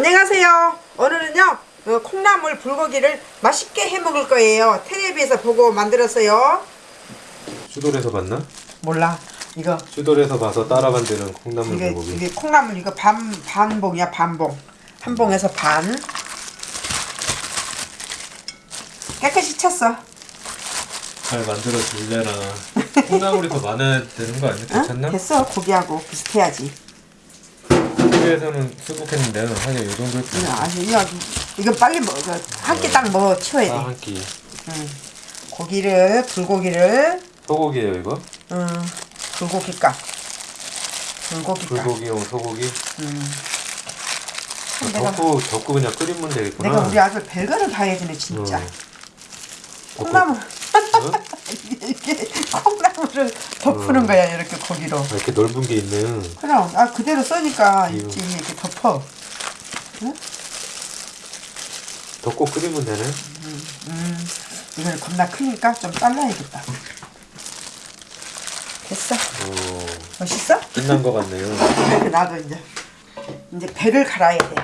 안녕하세요. 오늘은요 어, 콩나물 불고기를 맛있게 해 먹을 거예요. 텔레비에서 보고 만들었어요. 슈돌에서 봤나? 몰라 이거 슈돌에서 봐서 따라 만드는 콩나물 이게, 불고기. 이게 콩나물 이거 반 반봉이야 반봉 한 봉에서 반 깨끗이 쳤어. 잘 만들어 줄래나. 콩나물이 더 많아야 되는 거 아니야? 응? 괜찮나? 됐어 고기하고 비슷해야지. TV에서는 수북했는데 하긴 이 정도 했지. 이거 아주 이거 이거 빨리 먹어 한끼 딱 먹어 치워야 돼. 아, 한 끼. 응. 고기를 불고기를 소고기예요 이거? 음, 불고기값. 불고기값. 불고기용 소고기. 음. 아, 내가, 덮고 덮고 그냥 끓이면 되겠구나. 내가 우리 아들 별거를 다 해주네 진짜. 어. 콩나물 어? 이렇게 콩나물을 덮는 거야 이렇게 고기로. 아, 이렇게 넓은 게 있는. 그럼 아 그대로 써니까 이거. 있지 이렇게 덮어. 덮고 끓이면 되네. 음, 이걸 겁나 크니까 좀 잘라야겠다. 됐어. 어, 멋있어? 끝난 거 같네요. 이렇게 놔둬 이제. 이제 배를 갈아야 돼.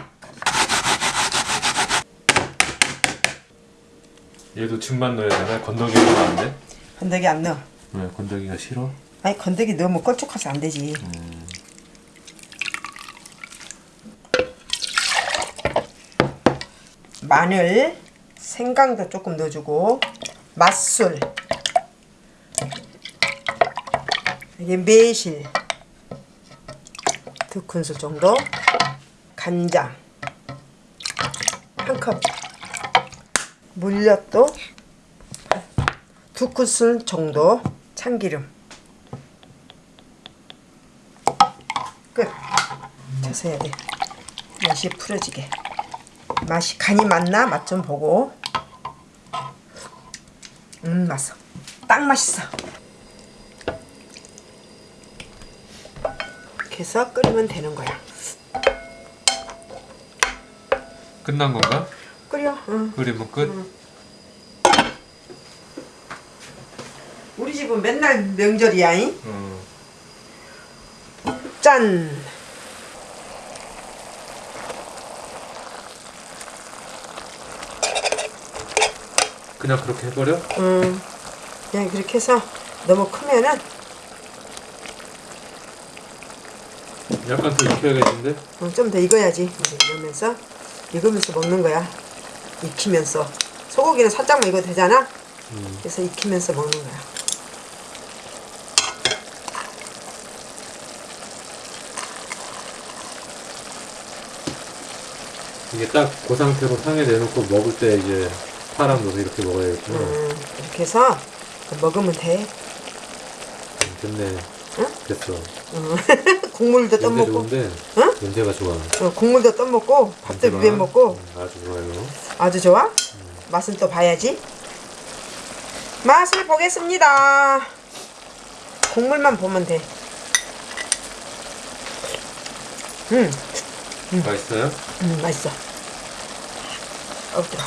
얘도 층만 넣어야 되나? 건더기 넣으면 안 돼? 건더기 안 넣어. 왜 건더기가 싫어? 아니 건더기 넣으면 껄쭉해서 안 되지. 마늘, 생강도 조금 넣어주고 맛술, 이게 매실 두 큰술 정도, 간장 한 컵, 물엿도 두 큰술 정도, 참기름 끝. 해야 돼. 맛이 풀어지게. 맛이 간이 맞나 맛 좀 보고. 음 맛있어. 딱 맛있어. 이렇게 해서 끓이면 되는 거야. 끝난 건가? 끓여. 응. 끓이면 끝? 우리 집은 맨날 명절이야. 잉? 어. 짠. 그냥 그렇게 해버려? 음. 그냥 그렇게 해서 너무 크면은 약간 더 익혀야겠는데? 어, 좀더 익어야지. 이러면서 익으면서 먹는 거야. 익히면서 소고기는 살짝만 익어도 되잖아. 음. 그래서 익히면서 먹는 거야. 이게 딱 그 상태로 상에 내놓고 먹을 때 이제 파랑 넣어서 이렇게 먹어야겠구나. 음, 이렇게 해서 먹으면 돼. 음, 됐네. 응? 됐어. 음. 국물도 떠먹고, 좋은데 응? 냄새가 좋아. 어, 국물도 떠먹고, 밥도 비벼 먹고, 음, 아주 좋아요. 아주 좋아. 맛은 또 봐야지. 맛을 보겠습니다. 국물만 보면 돼. 음, 맛있어요? 음, 맛있어. 뜨거.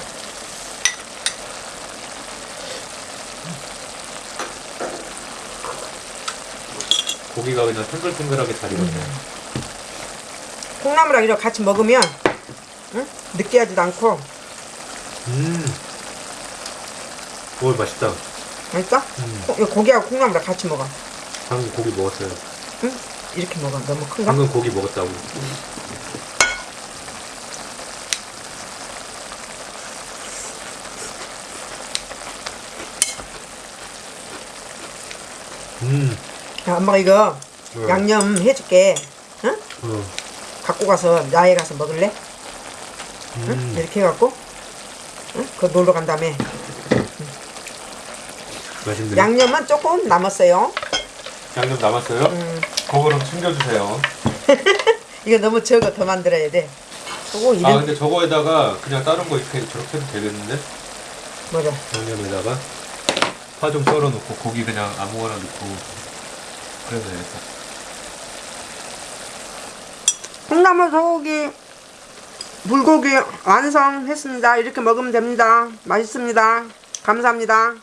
고기가 그냥 탱글탱글하게 잘 익었네. 콩나물이랑 이렇게 같이 먹으면 응? 느끼하지도 않고 음. 오 맛있다. 맛있어? 음. 콩- 고기하고 콩나물이랑 같이 먹어. 방금 고기 먹었어요. 응? 이렇게 먹어. 너무 큰가? 방금 고기 먹었다고. 음. 야, 엄마가 이거 어. 양념 해줄게. 응? 어. 갖고 가서 야외 가서 먹을래? 응? 음. 이렇게 해갖고 응? 그 놀러 간 다음에 맛있네. 양념은 조금 남았어요. 양념 남았어요? 음. 그거랑 챙겨주세요. 이거 너무 적어 더 만들어야 돼. 그거 아 이름 근데 저거에다가 그냥 다른 거 이렇게 저렇게 해도 되겠는데? 뭐죠? 양념에다가 파 좀 썰어 놓고 고기 그냥 아무거나 넣고 그래도 되겠다. 콩나물 소고기 불고기 완성했습니다. 이렇게 먹으면 됩니다. 맛있습니다. 감사합니다.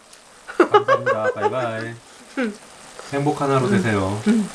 감사합니다. 바이바이. 행복한 하루 되세요. 응.